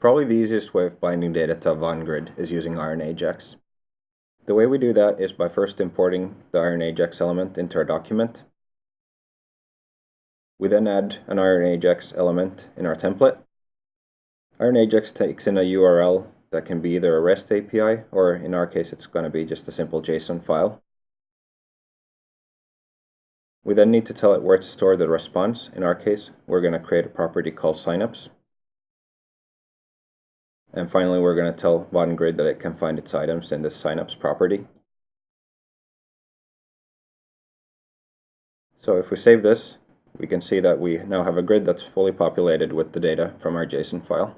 Probably the easiest way of binding data to a Vaadin grid is using Iron Ajax. The way we do that is by first importing the Iron Ajax element into our document. We then add an Iron Ajax element in our template. Iron Ajax takes in a URL that can be either a REST API or in our case it's going to be just a simple JSON file. We then need to tell it where to store the response. In our case, we're going to create a property called signups. And finally, we're going to tell Vaadin Grid that it can find its items in this signups property. So if we save this, we can see that we now have a grid that's fully populated with the data from our JSON file.